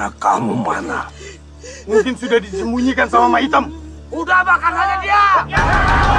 anak kamu mana? Mungkin sudah disembunyikan sama Ma Hitam. Udah bakar saja dia! Ya!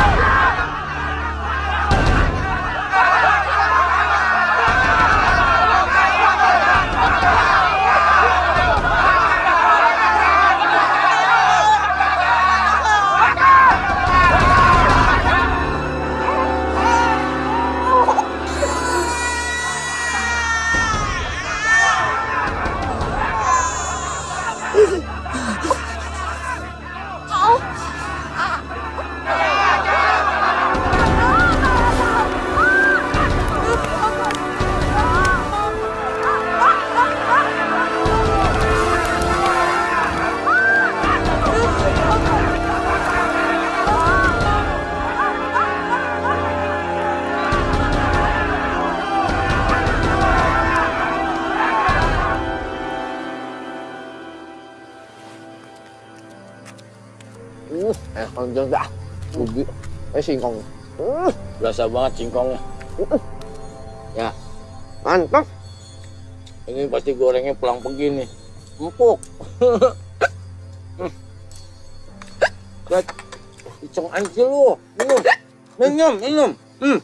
Eh singkong. Uh, berasa banget singkongnya. Ya, mantap. Ini pasti gorengnya pulang begini. Empuk. Lihat, icong aja lu. Minum, minum, minum. Hmm.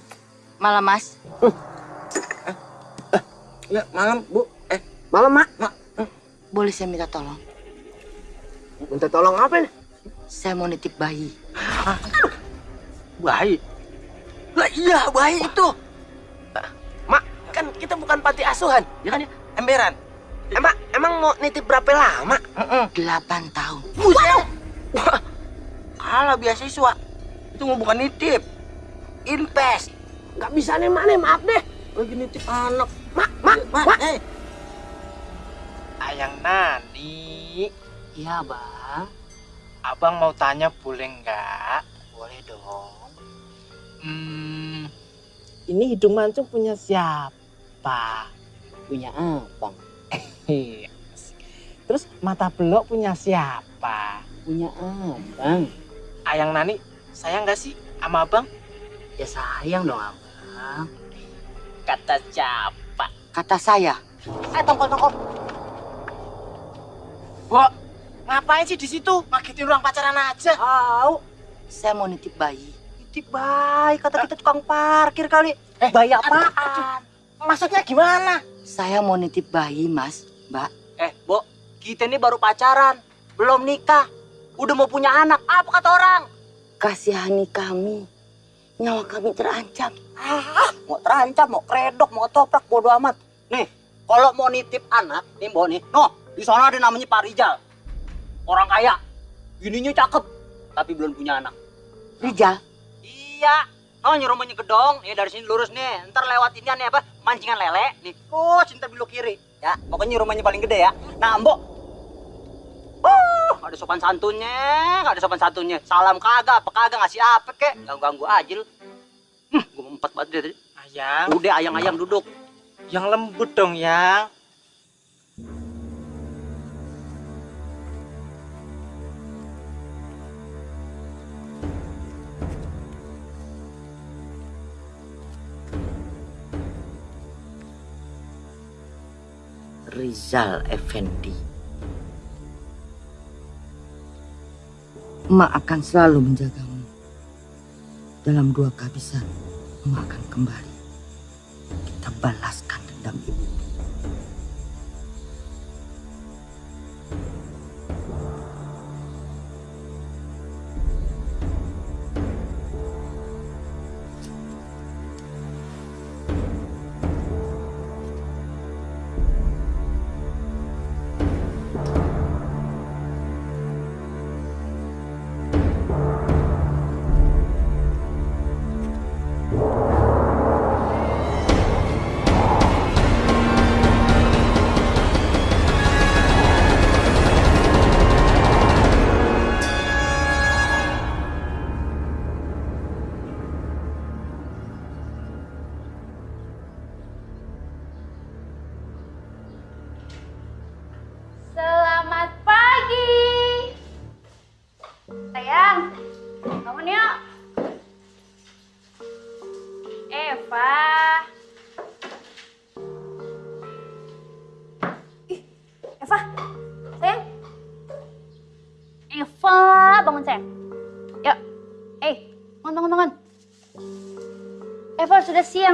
Malam, Mas. Ya, malam, Bu. Eh, malam, Mak. Mak. Boleh saya minta tolong? Minta tolong apa nih? Saya mau nitip bayi. Bayi. Lah iya, bayi itu. Mak, kan kita bukan panti asuhan, ya kan ya? Emberan. Emang emang mau nitip berapa lama? Delapan tahun. Buset. Wah, kalah beasiswa. Itu mau bukan nitip. Invest. Gak bisa nih, Mak, nih. Maaf deh. Lagi nitip anak. Mak, Mak, Mak. Eh. Ayang Nani, Iya, Bang. abang mau tanya boleh nggak? Boleh dong. Hmm, ini hidung mancung punya siapa? Punya abang. Iya. Terus mata belok punya siapa? Punya abang. Ayang Nani, sayang nggak sih sama abang? Ya sayang dong, abang. Kata siapa? Kata saya. Eh, tongkol, tongkol. Bo, ngapain sih di situ? Ngagetin orang pacaran aja. Tahu. Saya mau nitip bayi. Bayi, kata kita tukang parkir kali. Eh, bayi apaan? Maksudnya gimana? Saya mau nitip bayi, Mas, Mbak. Eh, Bo, kita ini baru pacaran, belum nikah. Udah mau punya anak, apa kata orang? Kasihani kami. Nyawa kami terancam. Ah, mau terancam, mau kredok, mau toprak, bodo amat. Nih, kalau mau nitip anak, nih Bo nih, no, di sana ada namanya Pak Rijal. Orang kaya, gininya cakep, tapi belum punya anak. Rijal, Iya, oh nyuruh rumahnya gedong, ya dari sini lurus nih, ntar lewat ini nih apa, mancingan lele, nih, oh cinta belok kiri, ya, pokoknya rumahnya paling gede ya. Nah, Mbok, nggak ada sopan santunnya, nggak ada sopan santunnya, salam kagak, apa kagak ngasih apa kek, ganggu ganggu aja lu. Hmm, gue empat banget dia tadi. Ayang, Udah ayang-ayang duduk. yang lembut dong, Yang. Rizal Effendi. Emak akan selalu menjagamu. Dalam dua kehabisan, emak akan kembali. Kita balaskan dendam ibu.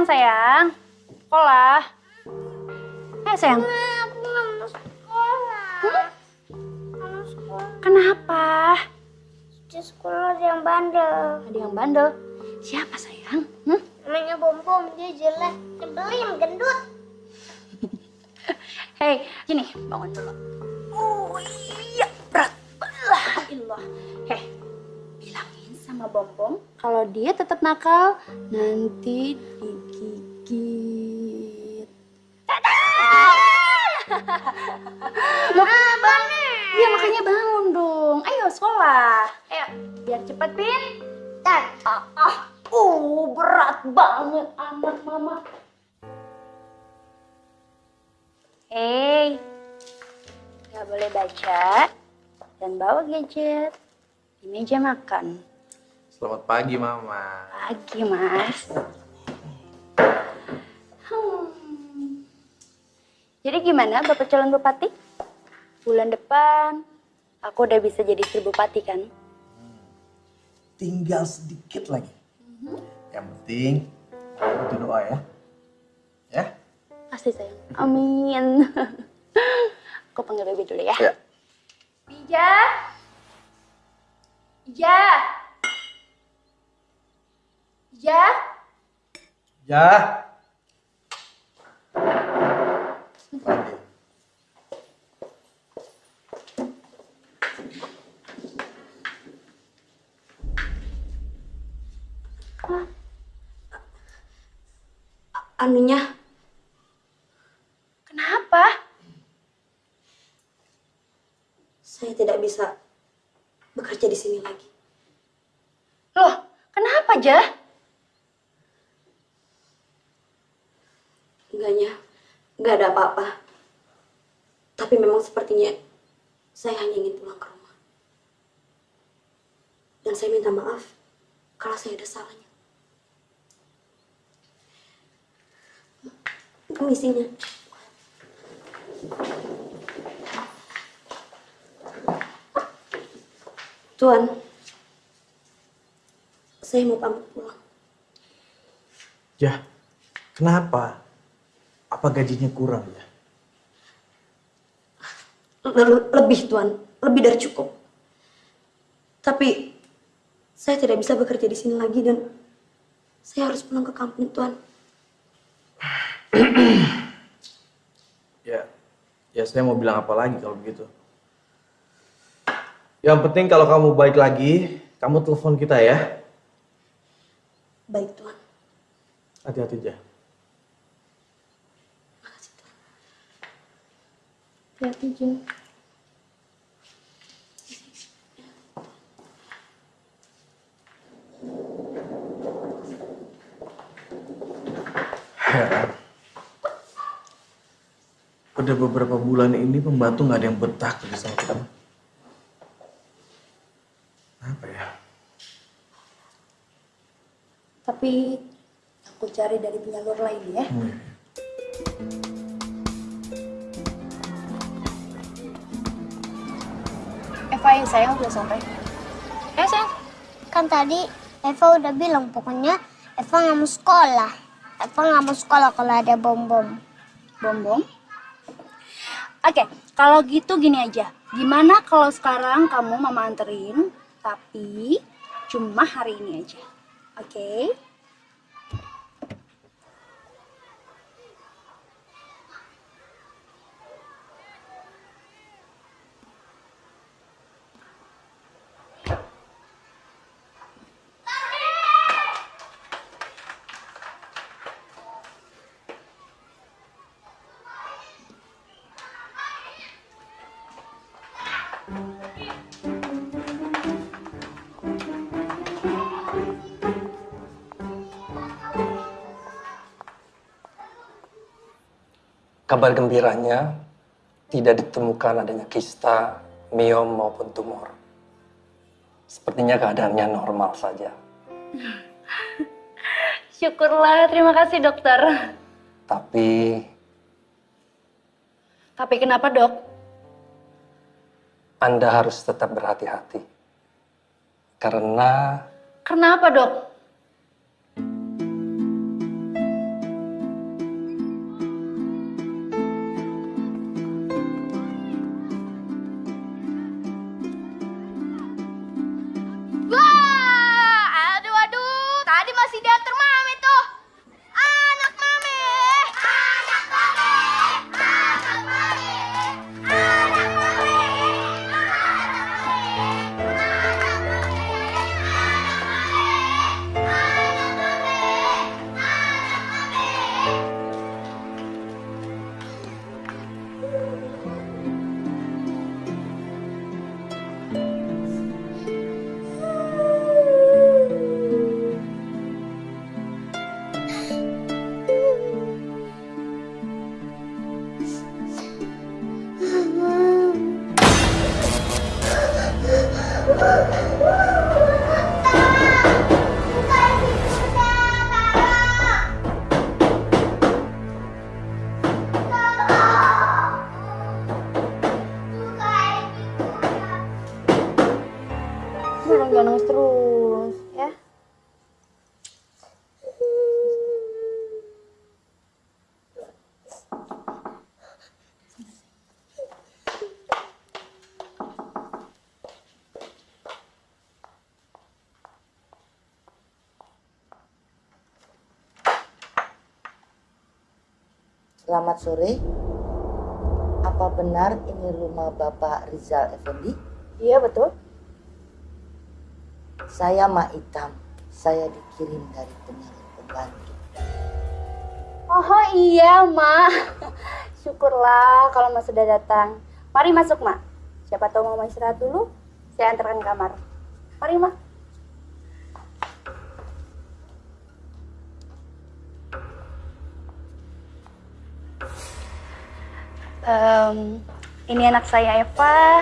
Siang sayang. Sekolah. Eh sayang. Aku nggak mau sekolah. Hmm? Mau sekolah. Kenapa? Di sekolah ada yang bandel. Ada yang bandel. Siapa sayang? Hmm? Namanya Bom Bom, dia jelek, nyebelin, gendut. Hei, gini, bangun dulu. Oh iya, berat. Allah. Hei, bilangin sama Bom Bom kalau dia tetap nakal, nanti digigit. Loh, ya makanya bangun dong. Ayo sekolah. Ayo, biar cepat pintar. Ah, ah, uh, berat banget anak mama. Hei, nggak boleh baca dan bawa gadget di meja makan. Selamat pagi, Mama. Pagi, Mas. Hmm. Jadi gimana Bapak calon bupati? Bulan depan aku udah bisa jadi istri bupati kan? Tinggal sedikit lagi. Yang penting, itu doa ya. Ya? Pasti sayang. Amin. aku panggil Baby dulu ya. Ya. Ija. Ija. Ija. Ya. Anunya, Kenapa? saya tidak bisa bekerja di sini lagi. Loh, kenapa, Jah? Enggaknya, enggak ada apa-apa. Tapi memang sepertinya saya hanya ingin pulang ke rumah. Dan saya minta maaf kalau saya ada salahnya. Permisinya. Tuan, saya mau pamit pulang. Ya, kenapa? Apa gajinya kurang ya? Le- lebih tuan, lebih dari cukup. Tapi saya tidak bisa bekerja di sini lagi dan saya harus pulang ke kampung tuan. Ya, ya saya mau bilang apa lagi kalau begitu. Yang penting kalau kamu baik lagi, kamu telepon kita ya. Baik tuan. Hati-hati aja. Hati-hati, Jah. Heran. Udah beberapa bulan ini pembantu nggak ada yang betah kerja sama kita. Apa ya? Tapi aku cari dari penyalur lain ya. Hmm. Eva yang sayang udah sampai. Eh, sayang. Kan tadi Eva udah bilang pokoknya Eva nggak mau sekolah. Eva nggak mau sekolah kalau ada bom-bom. Bom-bom? Oke, kalau gitu gini aja. Gimana kalau sekarang kamu mama anterin, tapi cuma hari ini aja. Oke? Kabar gembiranya, tidak ditemukan adanya kista, miom maupun tumor. Sepertinya keadaannya normal saja. Syukurlah, terima kasih dokter. Tapi Tapi kenapa dok? Anda harus tetap berhati-hati. Karena Kenapa dok? Selamat sore. Apa benar ini rumah Bapak Rizal Effendi? Iya betul. Saya Mak Itam. Saya dikirim dari penyalur pembantu. Oh iya, Mak. Syukurlah kalau Mas sudah datang. Mari masuk, Mak. Siapa tahu mau istirahat dulu, saya antarkan ke kamar. Mari, Mak. Em, ini anak saya Eva.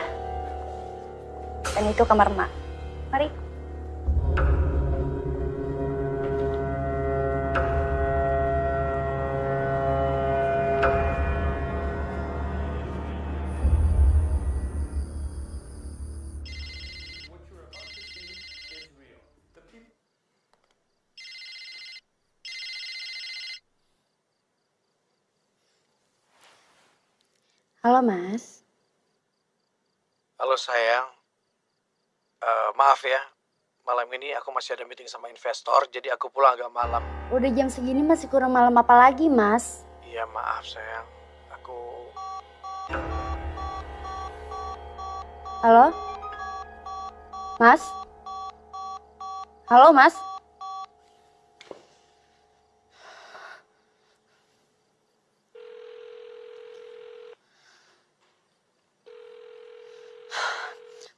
Dan itu kamar Mak. Mari. Mas. Halo sayang. Eh, maaf ya, malam ini aku masih ada meeting sama investor, jadi aku pulang agak malam. Udah jam segini masih kurang malam apa lagi, Mas? Iya maaf sayang, aku Halo? Mas? Halo, Mas?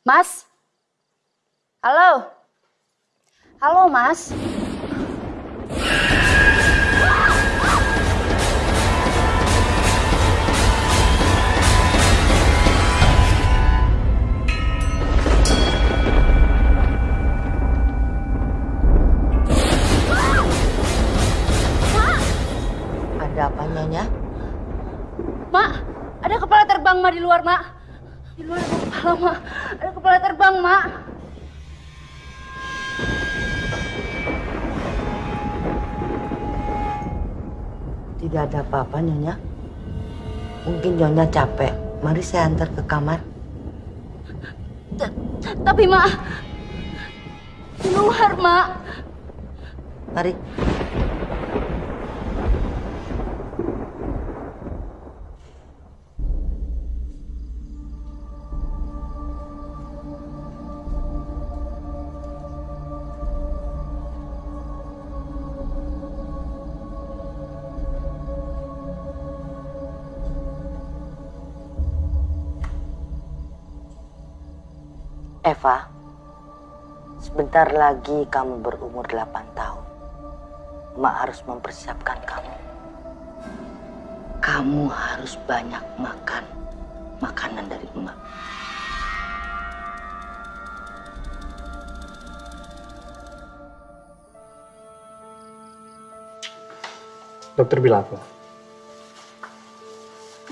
Mas? Halo? Halo, Mas? Ada apa Nyonya? Mak, ada kepala terbang, Mak, di luar, Mak. Di luar ada kepala, Mak. Ada kepala terbang, Mak. Tidak ada apa-apa Nyonya. Mungkin Nyonya capek. Mari saya antar ke kamar. Tapi, Mak, di luar, Mak. Mari. Eva, sebentar lagi kamu berumur 8 tahun. Mak harus mempersiapkan kamu. Kamu harus banyak makan makanan dari emak. dokter bilang apa?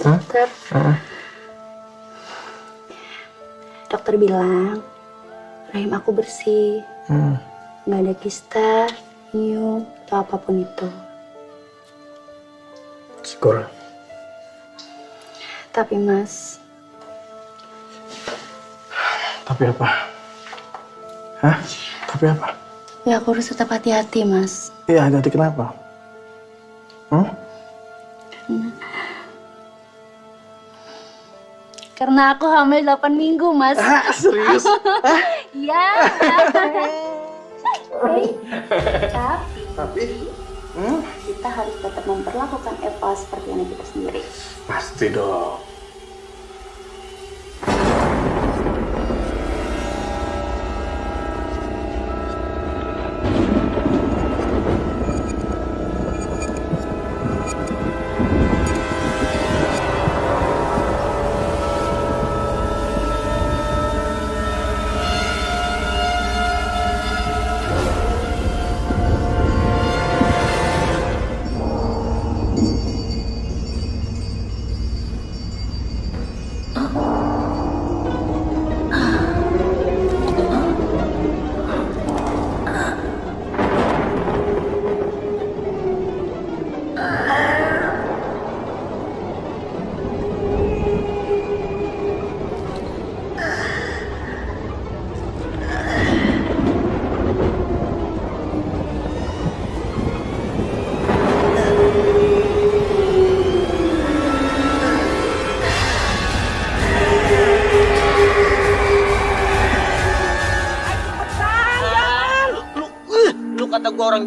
Dokter. Dokter bilang rahim aku bersih, Hmm. nggak ada kista, nyum, atau apa pun itu. Syukur. Tapi mas, Tapi apa? Hah? Tapi apa? ya aku harus tetap hati-hati mas. Iya, hati kenapa? Hmm? Karena aku hamil 8 minggu mas. serius? Iya. Tapi Tapi? Hmm? kita harus tetap memperlakukan Eva seperti anak kita sendiri. Pasti dong.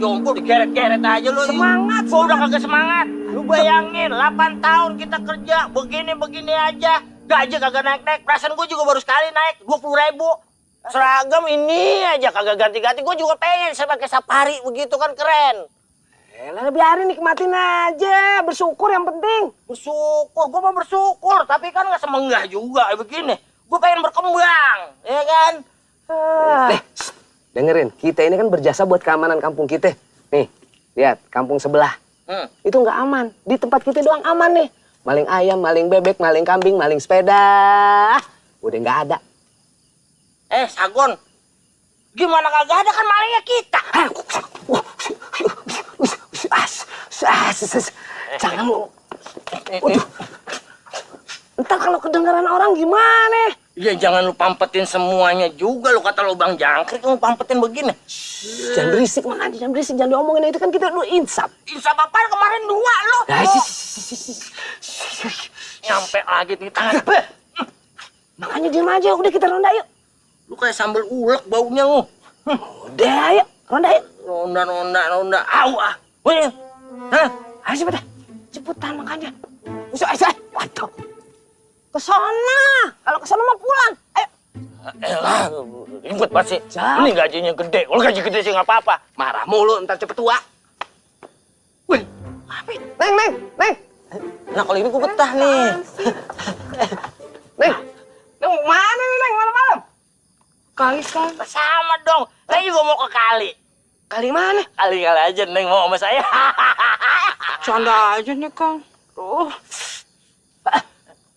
Jompo digeret-geret aja lu. Semangat. Gua udah kagak semangat. Lu bayangin 8 tahun kita kerja begini-begini aja. Gaji kagak naik-naik. Perasaan gua juga baru sekali naik 20 ribu. Seragam ini aja kagak ganti-ganti. Gua juga pengen saya pakai safari begitu kan keren. Elah, biarin nikmatin aja. Bersyukur yang penting. Bersyukur, gua mau bersyukur. Tapi kan nggak semenggah juga begini. Gua pengen berkembang, ya kan? Ah. Shh, dengerin. Kita ini kan berjasa buat keamanan kampung kita. Nih, lihat kampung sebelah. Hmm. Itu nggak aman. Di tempat kita doang aman nih. Maling ayam, maling bebek, maling kambing, maling sepeda. Udah nggak ada. Eh, Sagon. Gimana kagak ada kan malingnya kita? Jangan lu. Waduh. Ntar kalau kedengaran orang gimana? Ya jangan lu pampetin semuanya juga lu kata lu Bang Jangkrik lu pampetin begini. Jangan berisik makanya, jangan berisik, jangan diomongin itu kan kita lu insap. Insap apa kemarin dua lu? Nah, Oh. Nyampe lagi di tangan. Makanya diem aja, udah kita ronda yuk. Lu kayak sambal ulek baunya lu. Udah ayo, ronda yuk. Ronda ronda ronda. Au ah. Wih. Hah? Ayo cepetan, cepetan makanya. Usah, ayo, ayo. Waduh. Ke sana, kalau ke sana mau pulang. Ayo. Elah, ribet banget sih. Ini gajinya gede. Kalau gaji gede sih nggak apa-apa. Marah mulu, ntar cepet tua. Wih, apa? Neng, neng, neng. Nah kalau ini gue betah nih. Neng, neng mana nih, neng, malam-malam? Kali sekali. Sama dong. Saya juga mau ke kali. Kali mana? Kali-kali aja Neng mau sama saya. Canda aja nih, Kang. Tuh.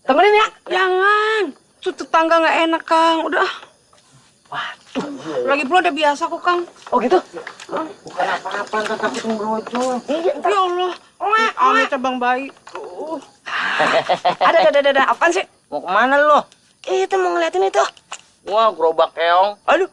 Temenin ya. Jangan. Tuh tetangga nggak enak, Kang. Udah. Waduh. Lagi pula udah biasa kok, Kang. Oh gitu? Bukan apa-apa, ntar takut ngebrojol. Iya, Ya Allah. Ame cabang bayi. Tuh. Ada, ada, ada, ada. Apaan sih? Mau ke mana lu? Kita mau ngeliatin itu. Wah, gerobak keong. Aduh.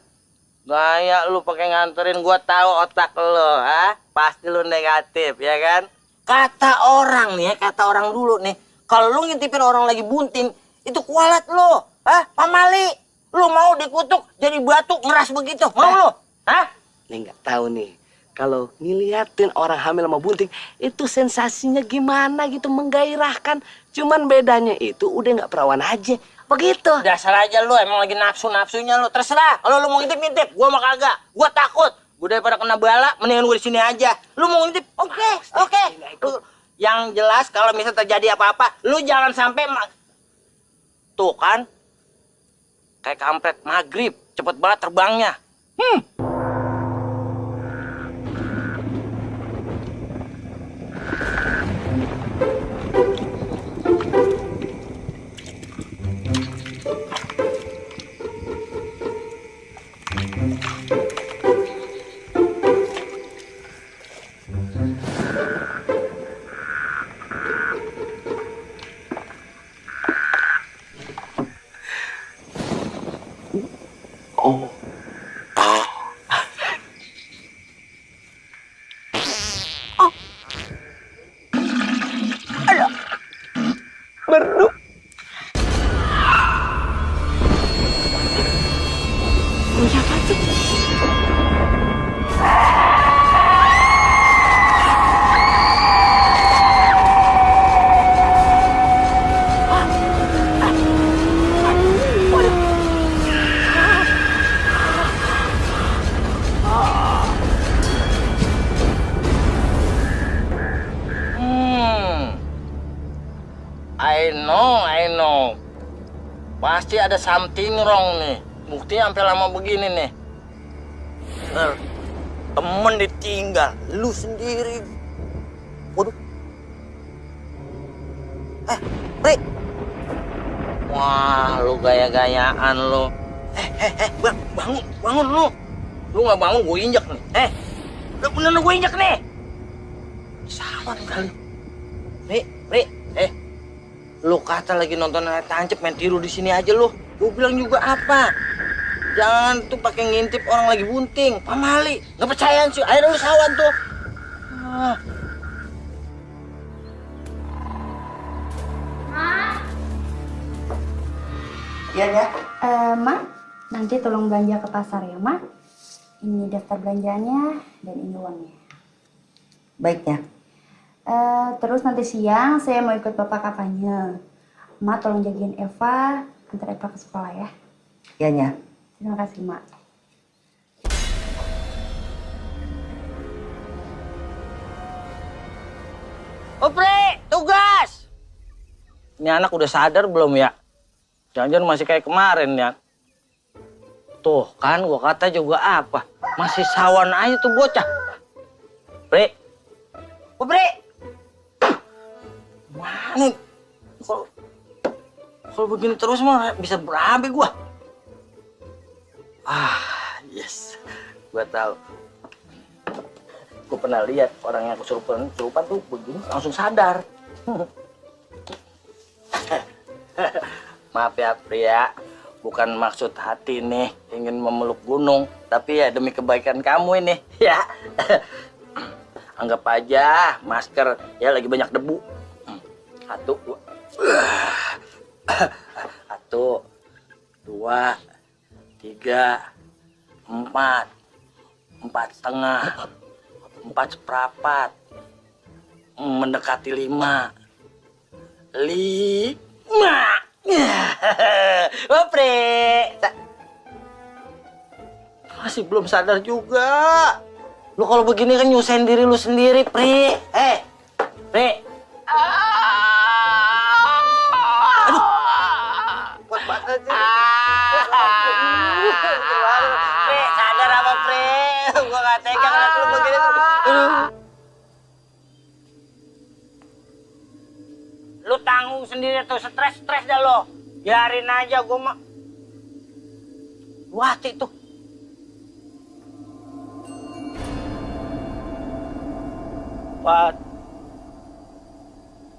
Gaya lu pakai nganterin gua tahu otak lu, ha? Pasti lu negatif, ya kan? Kata orang nih, ya, kata orang dulu nih, kalau lu ngintipin orang lagi bunting, itu kualat lu, ha? Pamali. Lu mau dikutuk jadi batu ngeras begitu, mau lu? Hah? Nih nggak tahu nih. Kalau ngeliatin orang hamil sama bunting, itu sensasinya gimana gitu, menggairahkan. Cuman bedanya itu udah nggak perawan aja. Begitu. Dasar aja lu, emang lagi nafsu-nafsunya lu. Terserah, kalau lu mau ngintip-ngintip, gua mah kagak. Gua takut. Gua daripada kena bala, mendingan gua di sini aja. Lu mau ngintip? Oke, oke. Lu- Yang jelas kalau misal terjadi apa-apa, lu jangan sampai Tuh kan? Kayak kampret maghrib, cepet banget terbangnya. Hmm. Ada something wrong nih. Bukti sampai lama begini nih. Bener. Temen ditinggal, lu sendiri. Waduh. Eh, Ri. Wah, lu gaya-gayaan lu. Eh, eh, eh, bang, bangun, bangun lu. Lu nggak bangun, gue injek nih. Eh, lu bener gue injek nih. Sawan kali. Ri, Ri, eh. Lu kata lagi nonton layar tancap main tiru di sini aja lu. Gue bilang juga apa? Jangan tuh pakai ngintip orang lagi bunting. Pamali, nggak percayaan sih. Akhirnya lu sawan tuh. Ah. Iya ya. Eh, Ma, nanti tolong belanja ke pasar ya, Ma. Ini daftar belanjaannya dan ini uangnya. Baik ya. Eh, terus nanti siang saya mau ikut bapak kampanye. Mak tolong jagain Eva, antar Eva ke sekolah ya. Ya, Nya. Terima kasih, Mak. Opre, tugas. Ini anak udah sadar belum ya? Jangan-jangan masih kayak kemarin ya. Tuh kan gua kata juga apa? Masih sawan aja tuh bocah. Pre. Oh, Pre. Mana? Kalau kalau begini terus mah bisa berabe gua. Ah, yes. Gua tahu. Gue pernah lihat orang yang kesurupan kesurupan tuh begini langsung sadar. Maaf ya pria, bukan maksud hati nih ingin memeluk gunung, tapi ya demi kebaikan kamu ini ya. Anggap aja masker ya lagi banyak debu. Satu, dua, satu, dua, tiga, empat, empat setengah, empat seperempat, mendekati lima, lima. Opre, masih belum sadar juga. Lu kalau begini kan nyusahin diri lu sendiri, Pri. Eh, Pri. Stres-stres dah lo. Biarin aja gua mah. Lu hati tuh. Wat.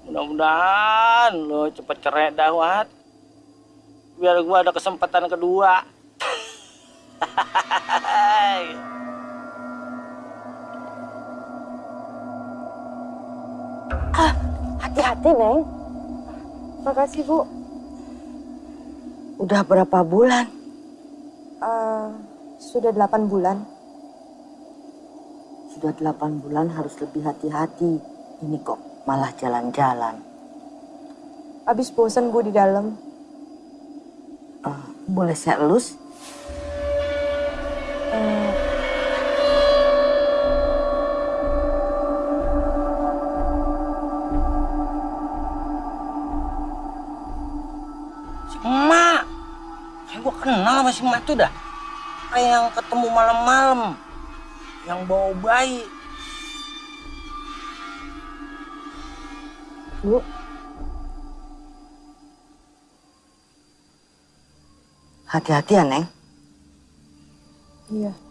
Mudah-mudahan lo cepet cerai dah, Wat. Biar gua ada kesempatan kedua. Hati-hati, Neng. Makasih, Bu. Udah berapa bulan? Eh, sudah 8 bulan. Sudah delapan bulan harus lebih hati-hati. Ini kok malah jalan-jalan. Abis bosan, Bu, di dalam. Eh, boleh saya elus? Sama si emak tuh dah. Kayak yang ketemu malam-malam. Yang bawa bayi. Bu. Hati-hati ya, Neng. Iya.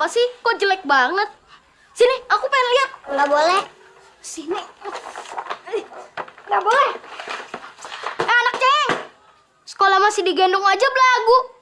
Apa sih? Kok jelek banget? Sini, aku pengen lihat. Nggak boleh. Sini. Nggak boleh. Eh, anak ceng. Sekolah masih digendong aja belagu.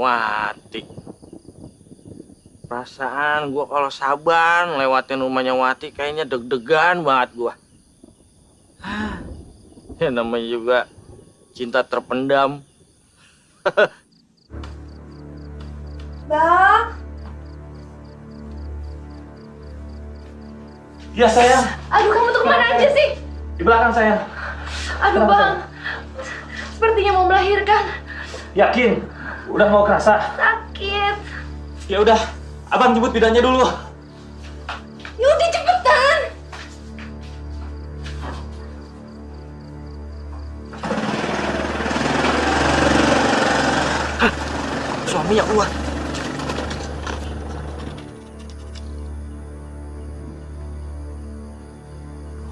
Wati. Perasaan gua kalau saban lewatin rumahnya Wati kayaknya deg-degan banget gua. Hah, Ya namanya juga cinta terpendam. Bang, Ya sayang, Aduh, kamu tuh ke mana aja sih? di belakang sayang. Aduh, Bang. Sepertinya mau melahirkan. Yakin? Udah mau kerasa? Sakit. Ya udah, abang jemput bidannya dulu. Yaudah, cepetan. Suaminya keluar.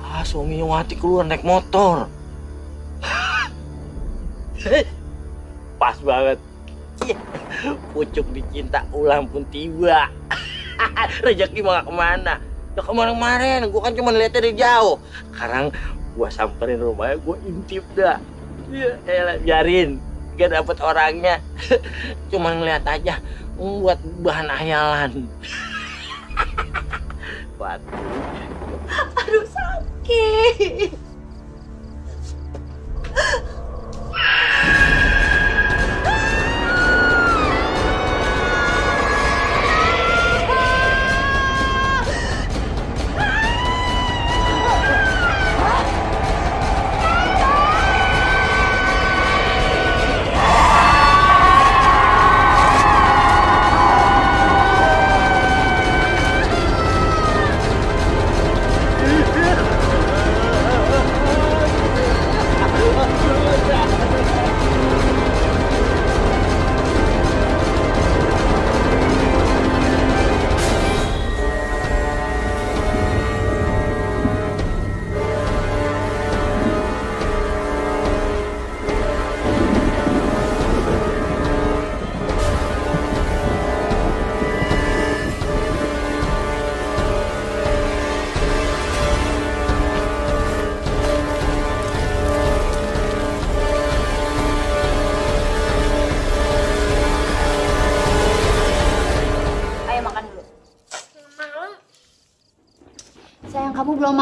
Ah, suaminya Wati keluar naik motor. Pas banget. Pucuk dicinta ulang pun tiba. Rezeki mau ke mana? Ya kemarin-kemarin, gua kan cuma lihat dari jauh. Sekarang gua samperin rumahnya, gua intip dah. Ya, elah, biarin. Gak dapet orangnya. cuma ngeliat aja. Buat bahan hayalan. Buat Aduh, sakit.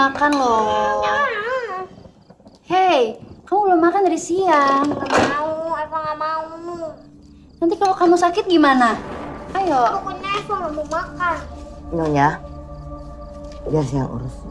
Makan loh. Hei, kamu belum makan dari siang. Nggak mau, Eva nggak mau. Nanti kalau kamu sakit gimana? Ayo. Pokoknya Eva nggak mau makan. Nyonya, biar saya yang urus.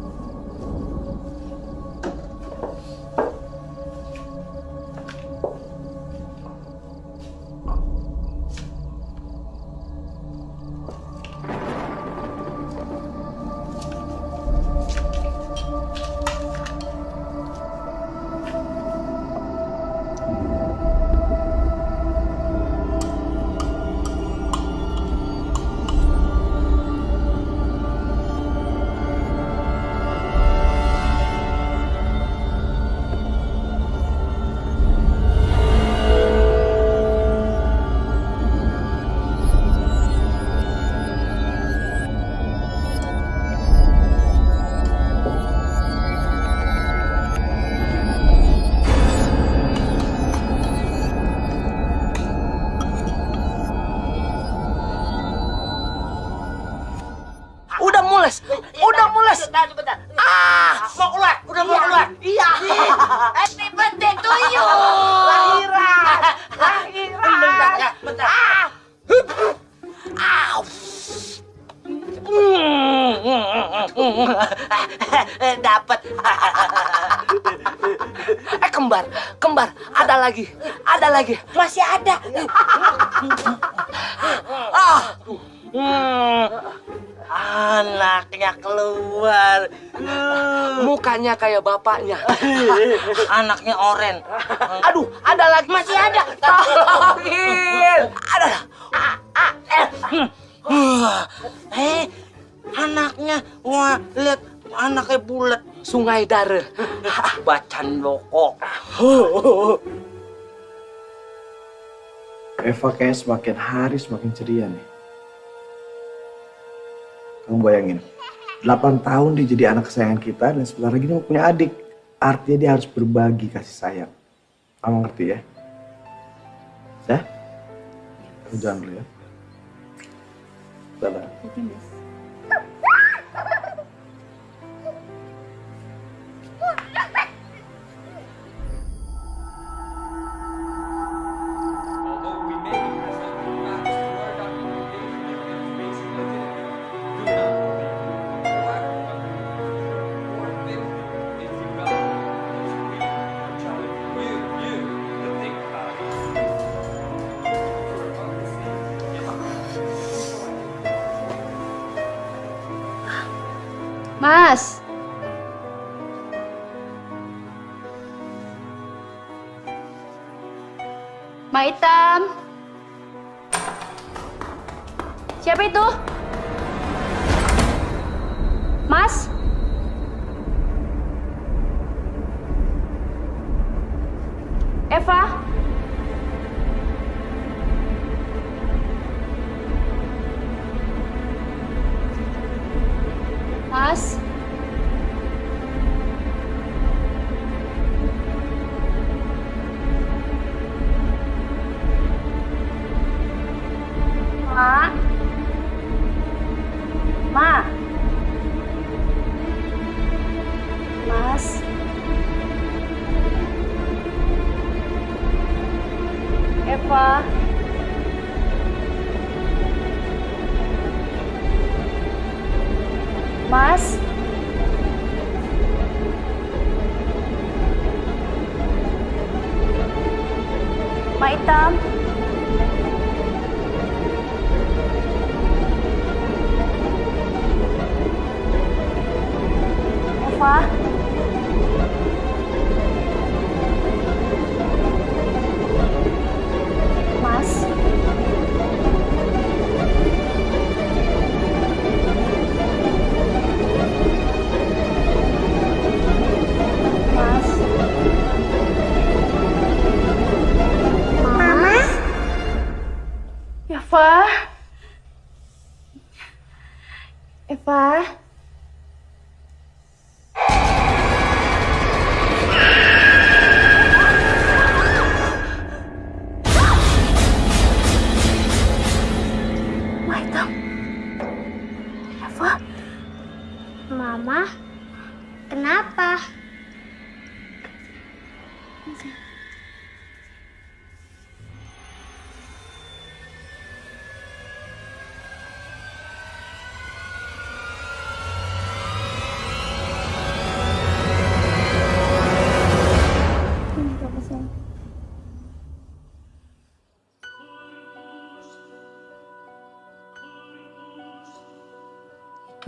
Bapaknya. Anaknya oren. Aduh, ada lagi. Masih ada. Tolongin. Ada. Eh. Hmm. Eh, anaknya. Wah, lihat anaknya bulat. Sungai Dare. Bacan loko. Eva kayaknya semakin hari semakin ceria nih. Kamu bayangin, 8 tahun dia jadi anak kesayangan kita dan sebentar lagi dia mau punya adik. Artinya dia harus berbagi kasih sayang. Kamu ngerti ya? Ya? Aku jalan dulu ya. Dadah. Maitam. Siapa itu?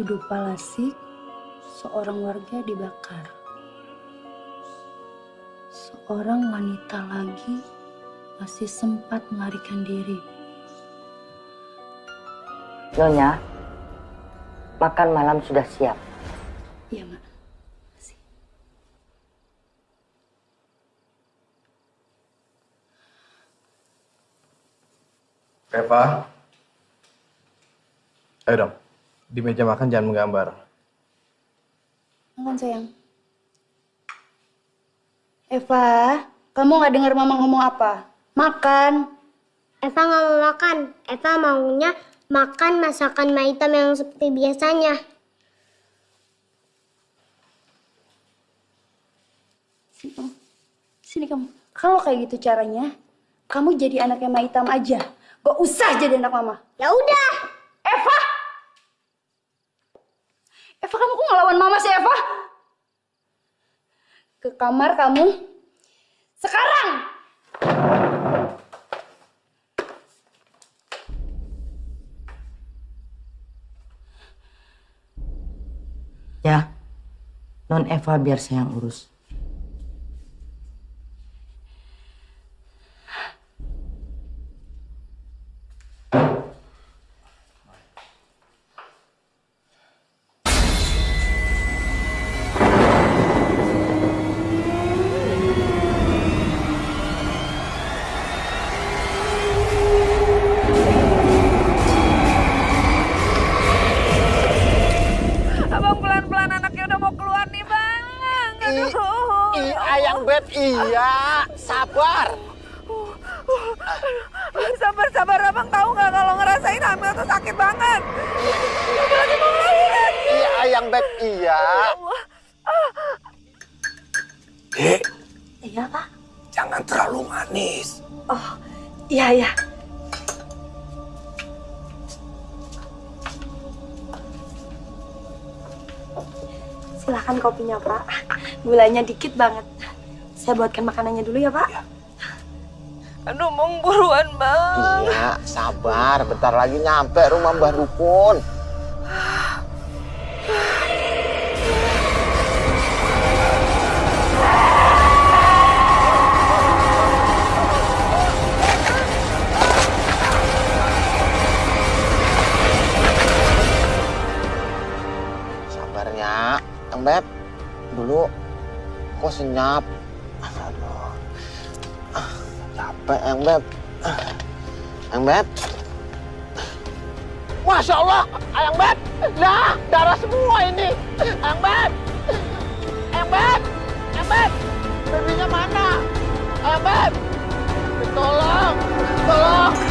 Tuduh Palasik, seorang warga dibakar. Seorang wanita lagi masih sempat melarikan diri. Nyonya, makan malam sudah siap. Iya, Mak. Eva. Ayo dong. Di meja makan jangan menggambar. Makan sayang. Eva, kamu nggak dengar mama ngomong apa? Makan. Eva nggak mau makan. Eva maunya makan masakan Maitam yang seperti biasanya. Sini kamu. Sini kamu. Kalau kayak gitu caranya, kamu jadi anaknya Maitam aja. Gak usah jadi anak mama. Ya udah. Eva! Eva, kamu kok ngelawan mama sih, Eva? Ke kamar kamu. Sekarang! Ya, non Eva biar saya yang urus. Dek, Iya, Pak. jangan terlalu manis. Oh, iya, iya. Silahkan kopinya, Pak. Gulanya dikit banget. Saya buatkan makanannya dulu ya, Pak. Aduh, mau buruan bang. Iya, sabar. Bentar lagi nyampe rumah Mbah Dukun. Beb. Dulu, kok senyap. Aduh. Ah, Capek, Yang Beb. Yang Beb. Masya Allah, Ayang Beb. Nah, darah semua ini. Ayang Beb. Ayang Beb. Ayang Beb. Babynya mana? Ayang Beb. Tolong. Tolong.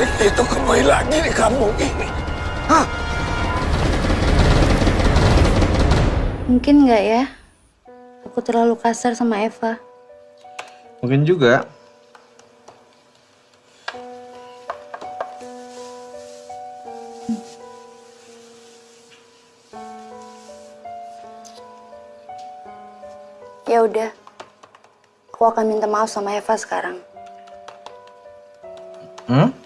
Panasik itu kembali lagi di kampung ini. Mungkin nggak ya? Aku terlalu kasar sama Eva. Mungkin juga. Ya udah. Aku akan minta maaf sama Eva sekarang. Hmm?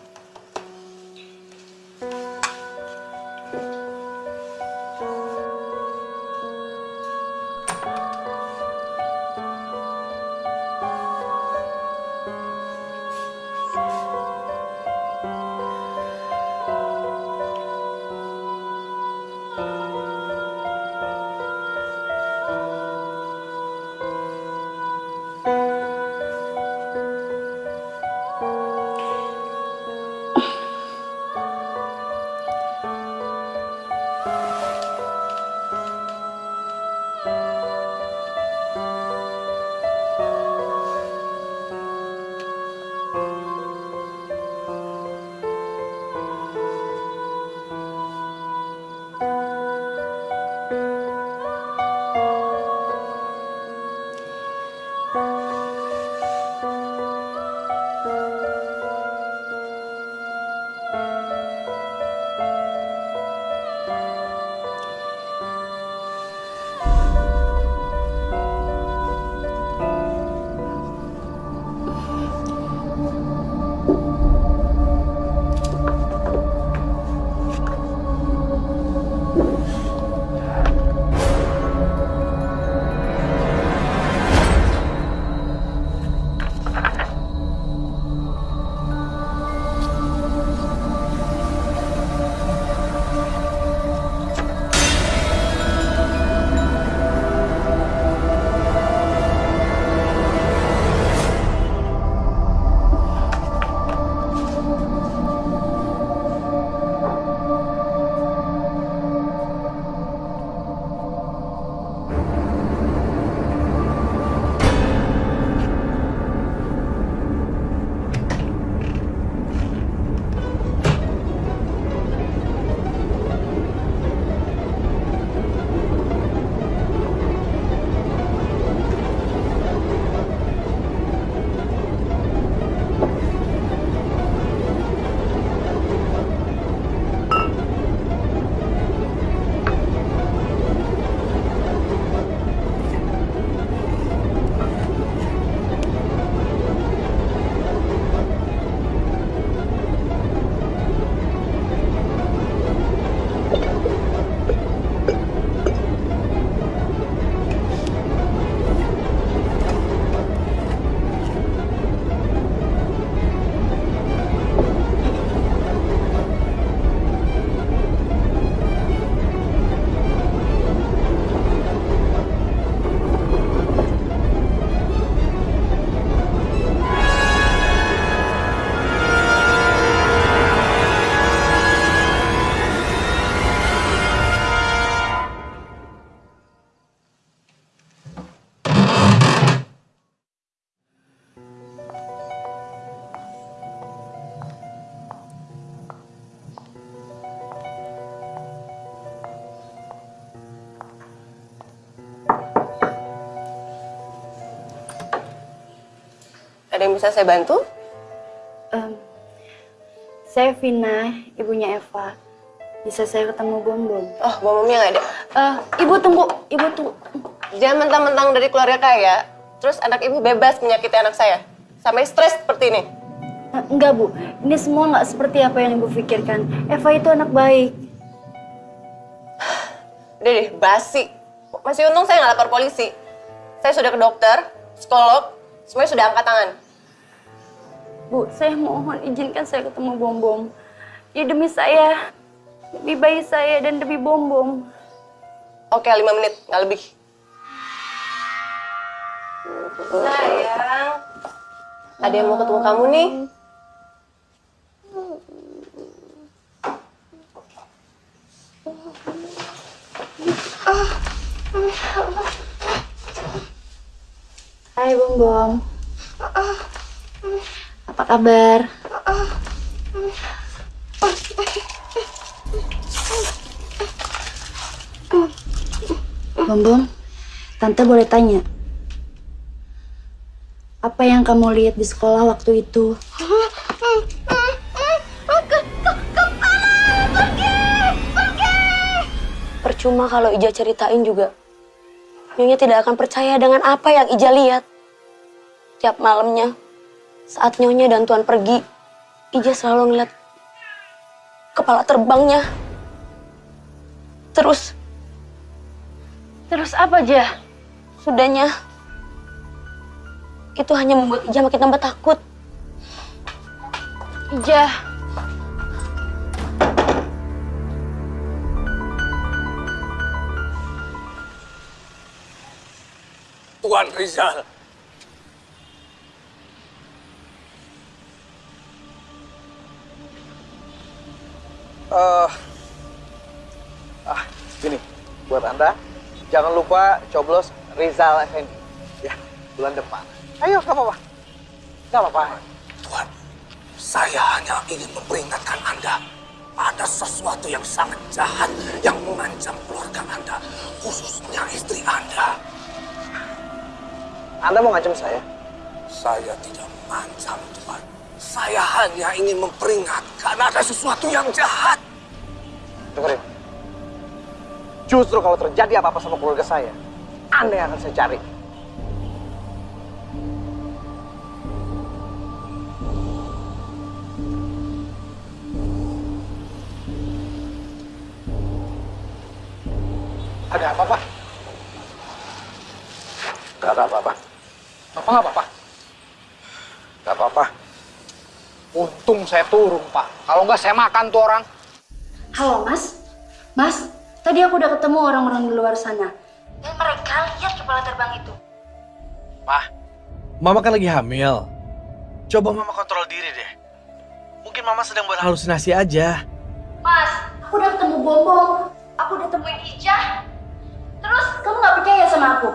Bisa saya bantu? Em, saya Vina, ibunya Eva. Bisa saya ketemu Bom Bom? Oh, Bomomnya nggak ada. Eh, ibu tunggu, ibu tunggu. Jangan mentang-mentang dari keluarga kaya, terus anak ibu bebas menyakiti anak saya. Sampai stres seperti ini. Eh, enggak bu, ini semua nggak seperti apa yang ibu pikirkan. Eva itu anak baik. Udah deh, basi. Masih untung saya nggak lapor polisi. Saya sudah ke dokter, psikolog, semuanya sudah angkat tangan. Bu, saya mohon izinkan saya ketemu Bom Bom. Ya demi saya, demi bayi saya dan demi Bom Bom. Oke, lima menit, nggak lebih. Sayang, ada yang mau ketemu kamu nih. Hai Bom Bom. Apa kabar? Bom Bom, Tante boleh tanya. Apa yang kamu lihat di sekolah waktu itu? Percuma kalau Ija ceritain juga. Nyonya tidak akan percaya dengan apa yang Ija lihat. Tiap malamnya, saat Nyonya dan Tuan pergi, Ija selalu ngeliat kepala terbangnya. Terus, terus apa aja? Sudahnya, itu hanya membuat Ija makin tambah takut. Ija, Tuan Rizal. Eh, ah, gini, buat Anda, jangan lupa coblos Rizal Effendi. Ya, bulan depan. Ayo, nggak apa-apa. Nggak apa-apa. Tuan, saya hanya ingin memperingatkan Anda. Ada sesuatu yang sangat jahat yang mengancam keluarga Anda, khususnya istri Anda. Anda mau ngancam saya? Saya tidak mengancam, Tuan. Saya hanya ingin memperingatkan ada sesuatu yang jahat. Dengerin. Justru kalau terjadi apa-apa sama keluarga saya, Anda yang akan saya cari. Untung saya turun, Pak. Kalau nggak saya makan tuh orang. halo Mas. Mas, tadi aku udah ketemu orang-orang di luar sana. Dan mereka lihat kepala terbang itu. Mah, Mama kan lagi hamil. Coba Mama kontrol diri deh. Mungkin Mama sedang berhalusinasi aja. Mas, aku udah ketemu Bombong. Aku udah temuin Ija. Terus kamu nggak percaya sama aku?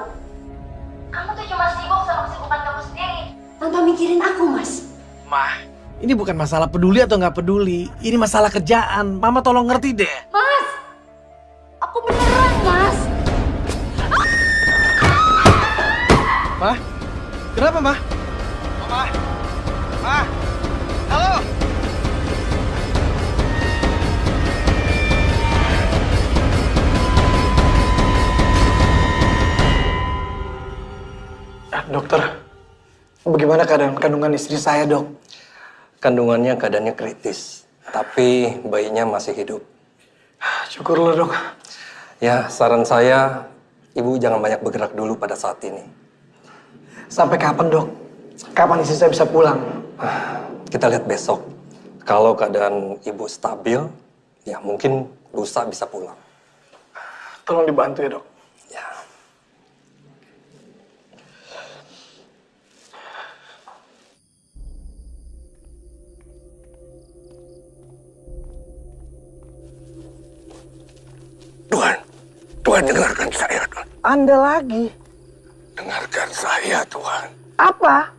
Kamu tuh cuma sibuk sama kesibukan kamu sendiri. Tanpa mikirin aku, Mas. Mah, ini bukan masalah peduli atau nggak peduli. Ini masalah kerjaan. Mama tolong ngerti deh. Mas! Aku beneran, Mas. Mah, kenapa Mah? Mama, Mah, halo. Ah, dokter, bagaimana keadaan kandungan istri saya, dok? Kandungannya keadaannya kritis, tapi bayinya masih hidup. Syukurlah, dok. Ya, saran saya, ibu jangan banyak bergerak dulu pada saat ini. Sampai kapan, dok? Kapan istri saya bisa pulang? Kita lihat besok. Kalau keadaan ibu stabil, ya mungkin lusa bisa pulang. Tolong dibantu ya, dok. Anda lagi? Dengarkan saya, Tuan. Apa?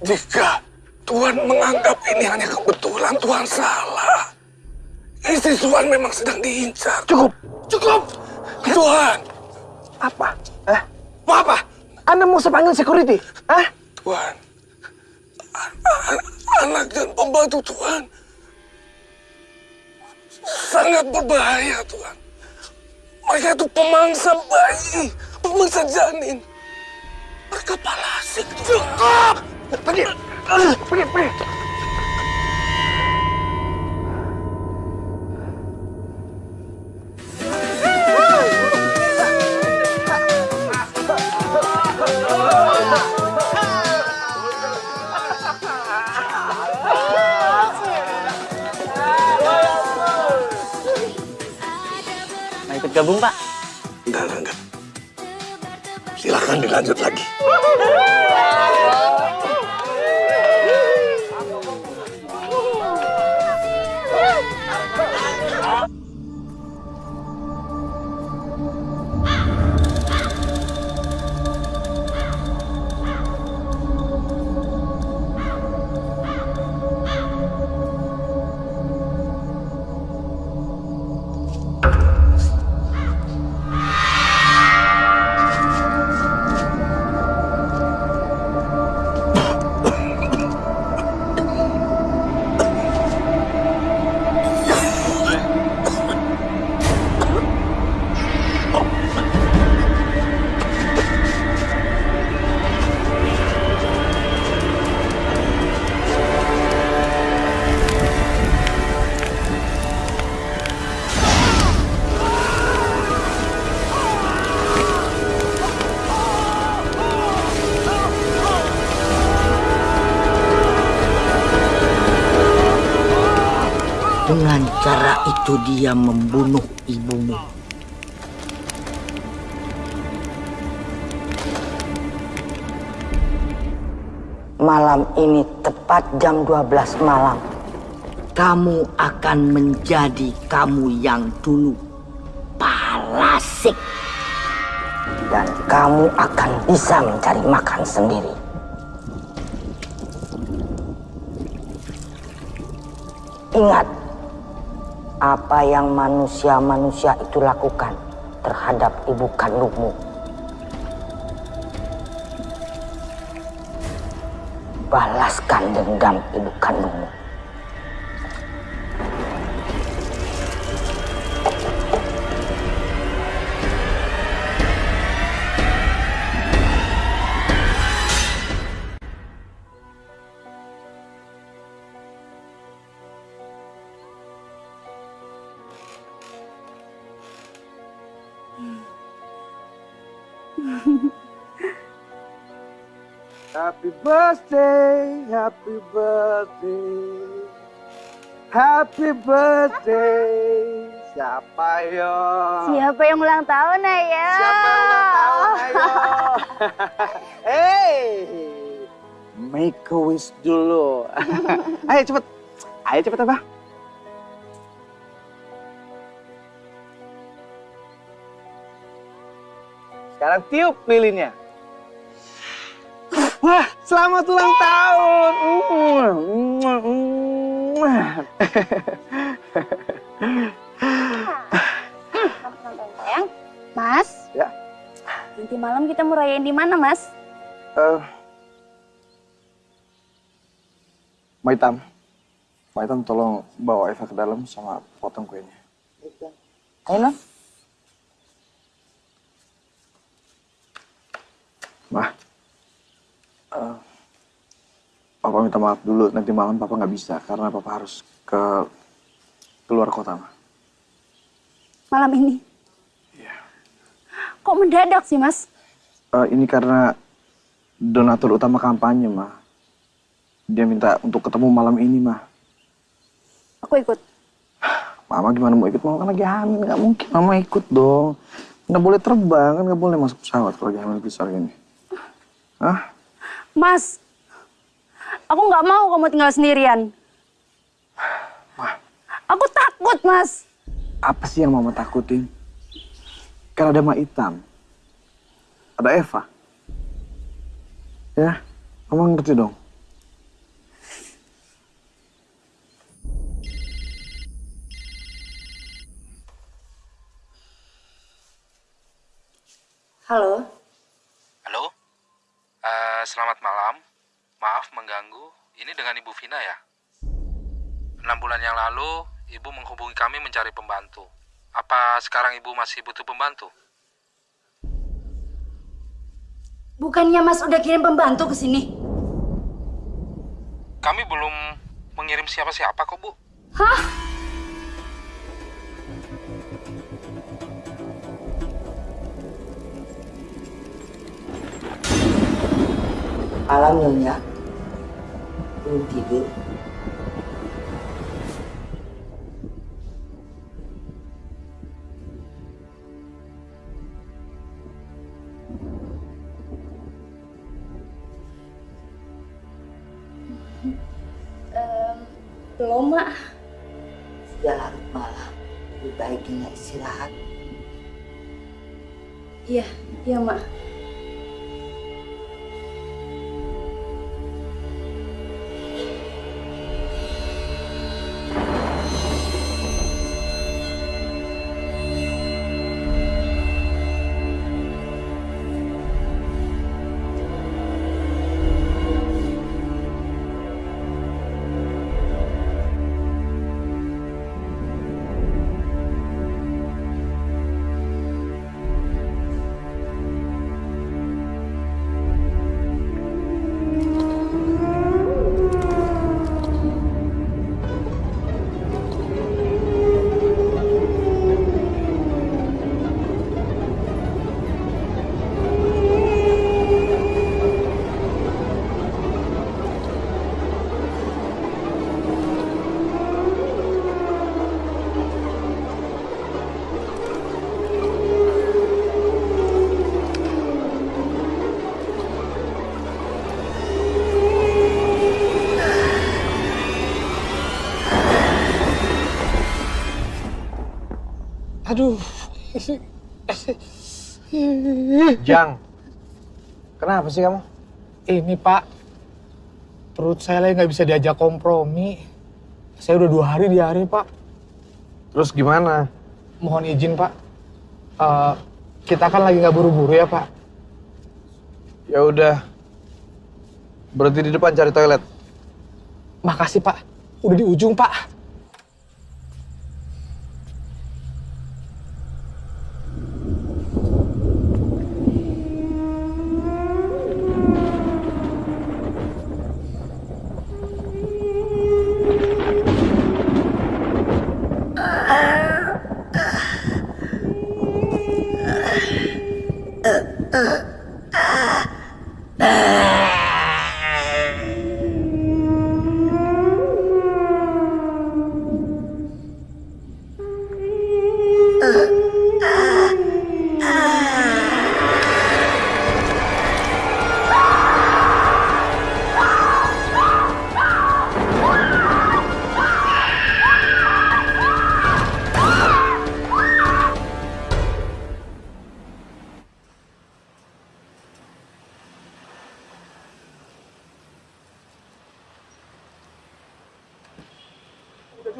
Jika Tuan menganggap ini hanya kebetulan, Tuan salah. Istri Tuan memang sedang diincar. Cukup. Cukup. Tuan. Apa? Eh? Mau apa? Anda mau saya panggil security? Hah? Tuhan. Anak dan pembantu Tuhan. Sangat berbahaya Tuhan. Mereka itu pemangsa bayi, pemangsa janin. Mereka palasik Tuhan. Pergi, pergi, pergi. Ikut gabung, Pak? Enggak, enggak, enggak. Silakan dilanjut lagi. Itu dia membunuh ibumu. Malam ini tepat jam 12 malam. Kamu akan menjadi kamu yang dulu. Palasik. Dan kamu akan bisa mencari makan sendiri. Ingat, apa yang manusia-manusia itu lakukan terhadap ibu kandungmu. Balaskan dendam ibu kandungmu. Birthday, happy birthday, happy birthday. Siapa yo? Siapa yang ulang tahun, Ayo? Siapa yang ulang tahun, ayo? hey, make a wish dulu. ayo cepet, ayo cepet apa? Sekarang tiup lilinnya. Wah, selamat ulang tahun. Sayang, Mas. Ya. Nanti malam kita mau rayain di mana, Mas? Eh, Maitam, Maitam tolong bawa Eva ke dalam sama potong kuenya. Ayo. Mah, eh, Papa minta maaf dulu. Nanti malam Papa nggak bisa karena Papa harus ke keluar kota, Mah. Malam ini. Kok mendadak sih, Mas? Eh, ini karena donatur utama kampanye, Mah. Dia minta untuk ketemu malam ini, Mah. Aku ikut. Mama gimana mau ikut? Mama kan lagi hamil, nggak mungkin Mama ikut dong. Nggak boleh terbang, kan nggak boleh masuk pesawat kalau lagi hamil besar gini. Hah? Mas, aku nggak mau kamu tinggal sendirian. Aku takut, Mas. Apa sih yang Mama takutin? Kan ada Mak Hitam. Ada Eva. Ya, Mama ngerti dong. Halo, Eh, selamat malam. mengganggu. Ini dengan Ibu Vina ya? Enam bulan yang lalu, Ibu menghubungi kami mencari pembantu. Apa sekarang Ibu masih butuh pembantu? Bukannya Mas udah kirim pembantu ke sini? Kami belum mengirim siapa-siapa kok, Bu. Hah? Malam Nyonya. Belum tidur. Em, belum, Mak. Sudah larut malam. Lebih baik Nyonya istirahat. Iya, iya, Mak. Aduh. Jang, kenapa sih kamu? Ini Pak, perut saya lagi nggak bisa diajak kompromi. Saya udah dua hari di hari Pak. Terus gimana? Mohon izin Pak. Eh, kita kan lagi nggak buru-buru ya Pak. Ya udah. Berhenti di depan cari toilet. Makasih Pak. Udah di ujung Pak.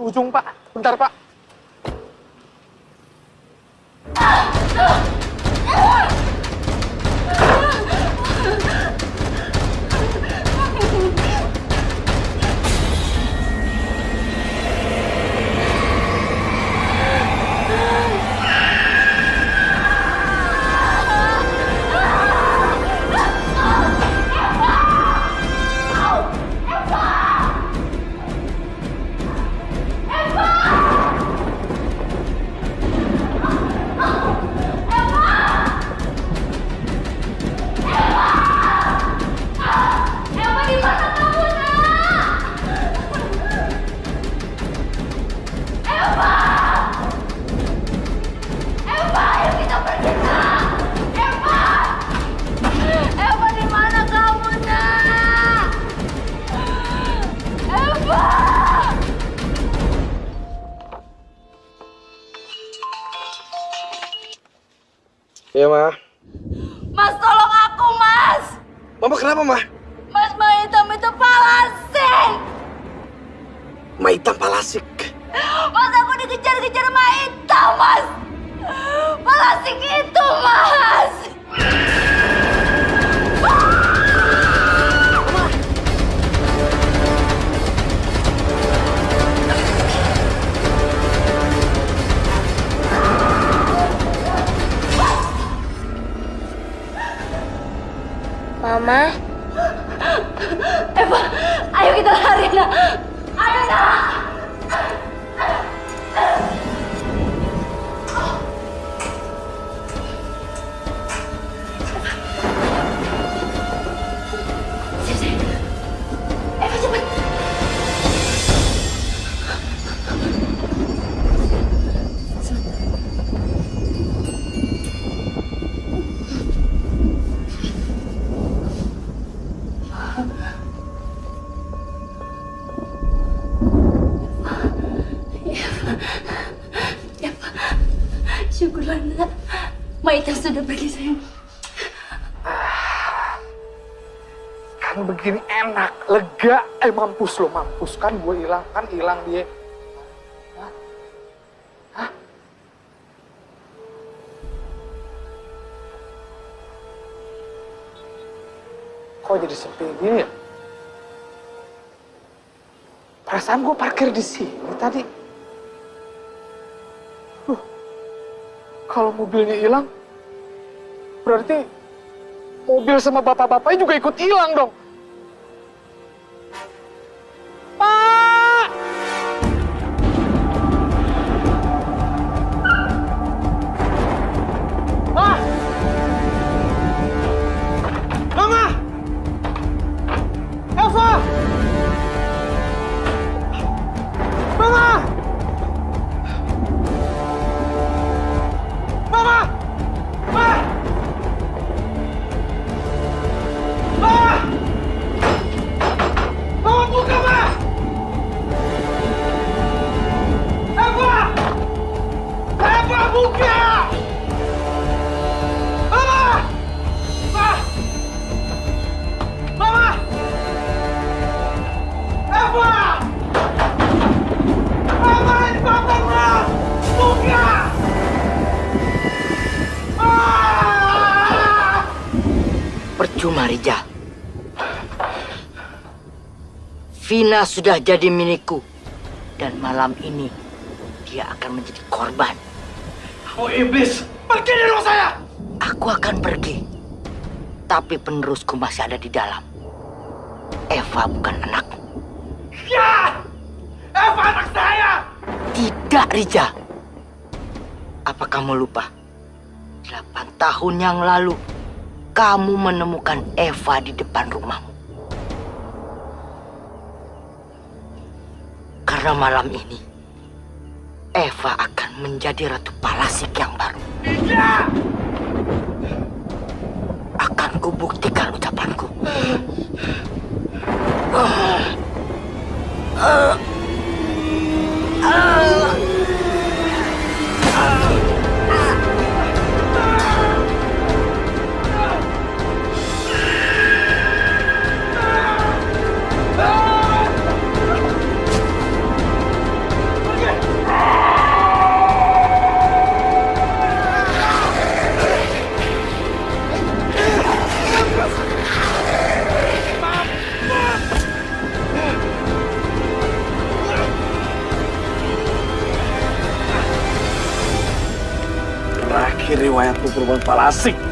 Ujung Pak. Bentar Pak. Sayang. Kan begini enak, lega. Eh mampus lo, mampus. Kan gue hilang, kan hilang dia. Kok jadi sepi gini ya? Perasaan gue parkir di sini tadi. Kalau mobilnya hilang, berarti mobil sama bapak-bapaknya juga ikut hilang dong. Vina sudah jadi milikku. Dan malam ini, dia akan menjadi korban. Oh iblis, pergi dari rumah saya! Aku akan pergi. Tapi penerusku masih ada di dalam. Eva bukan anakmu. Ya! Eva anak saya! Tidak, Rijal. Apa kamu lupa? Delapan tahun yang lalu, kamu menemukan Eva di depan rumahmu. Karena malam ini, Eva akan menjadi Ratu Palasik yang baru. Tidak! Akan kubuktikan ucapanku. Terakhir vamos falar assim.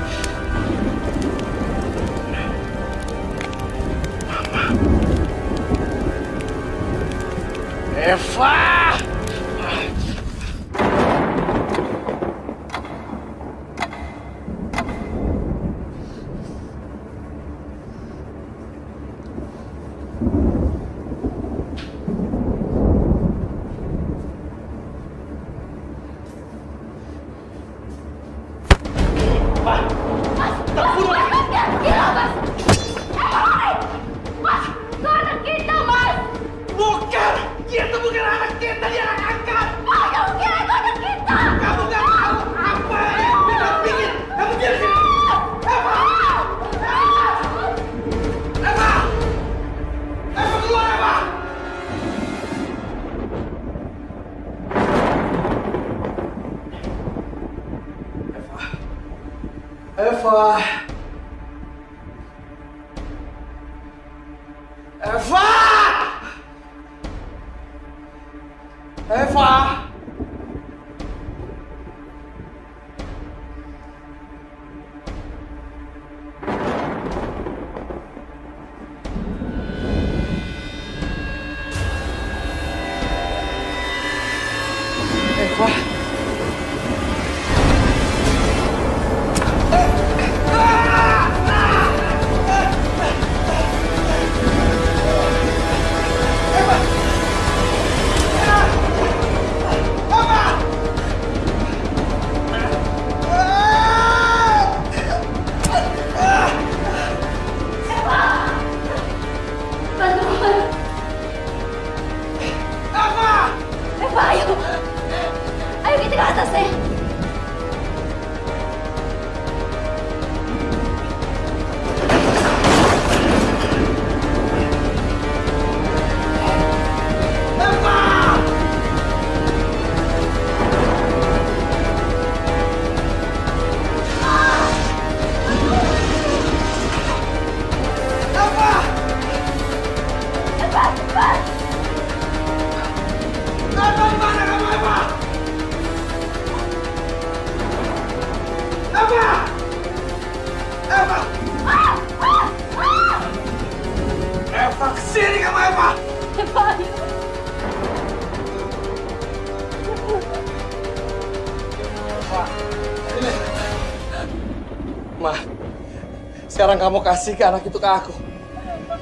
Sekarang kamu kasih ke anak itu ke aku.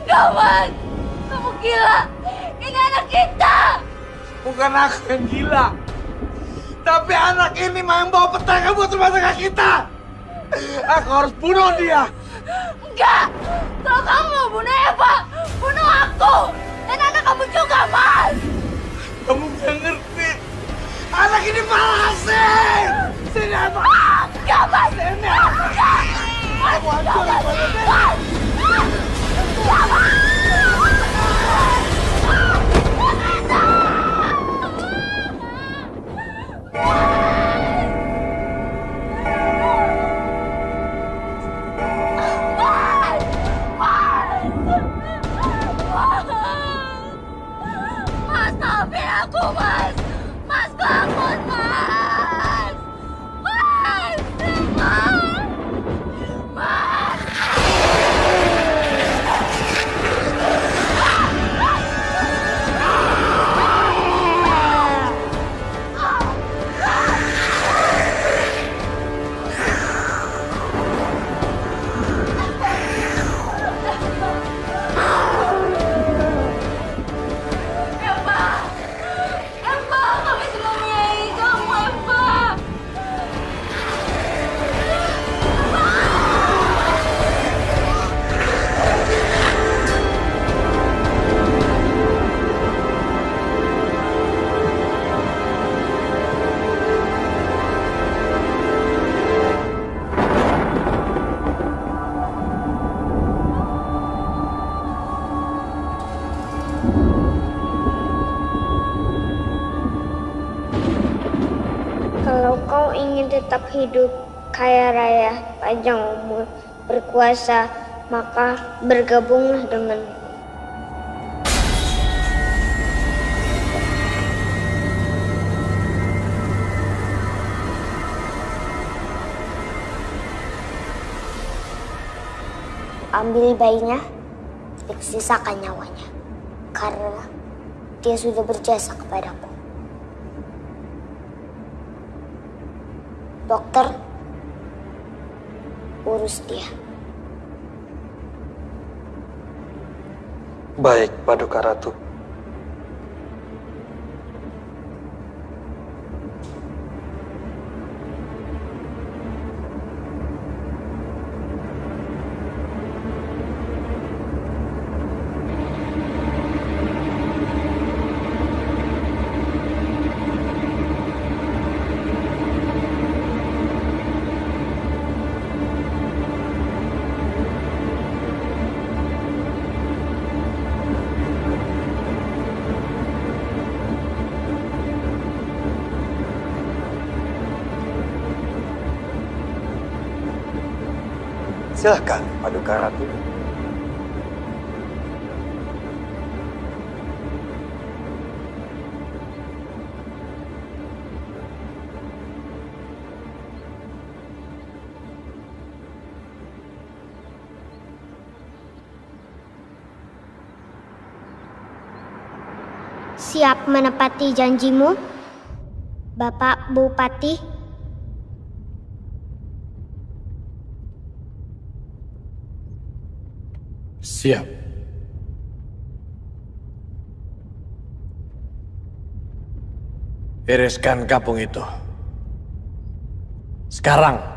Gawat! Kamu gila! Ini anak kita! Bukan aku yang gila. Tapi anak ini main bawa petaka buat rumah tangga kita. Aku harus bunuh dia. Enggak! Maka bergabunglah dengan Ambil bayinya, sisakan nyawanya. Karena dia sudah berjasa kepadaku. Dokter, urus dia. Baik, Paduka Ratu. Silahkan, Paduka Ratu. Siap menepati janjimu, Bapak Bupati? Siap. Iriskan kampung itu. Sekarang.